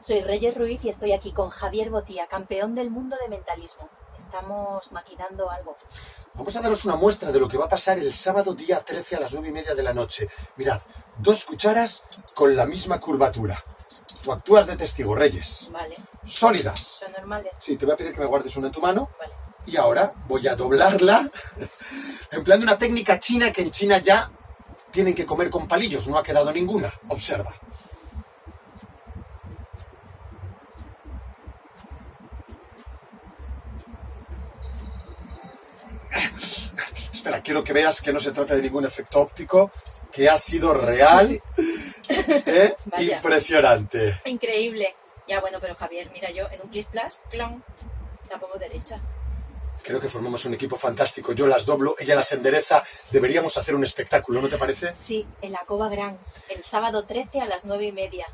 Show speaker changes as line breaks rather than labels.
Soy Reyes Ruiz y estoy aquí con Javier Botía, campeón del mundo de mentalismo. Estamos maquinando algo.
Vamos a daros una muestra de lo que va a pasar el sábado día 13 a las 9 y media de la noche. Mirad, dos cucharas con la misma curvatura. Tú actúas de testigo, Reyes.
Vale.
Sólidas.
Son normales.
Sí, te voy a pedir que me guardes una en tu mano.
Vale.
Y ahora voy a doblarla empleando una técnica china que en China ya tienen que comer con palillos. No ha quedado ninguna. Observa. Espera, quiero que veas que no se trata de ningún efecto óptico, que ha sido real.
Vaya.
Impresionante.
Increíble. Ya bueno, pero Javier, mira yo en un plis plus, clon, la pongo derecha.
Creo que formamos un equipo fantástico. Yo las doblo, ella las endereza. Deberíamos hacer un espectáculo, ¿no te parece?
Sí, en la Cova Gran, el sábado 13 a las 9 y media.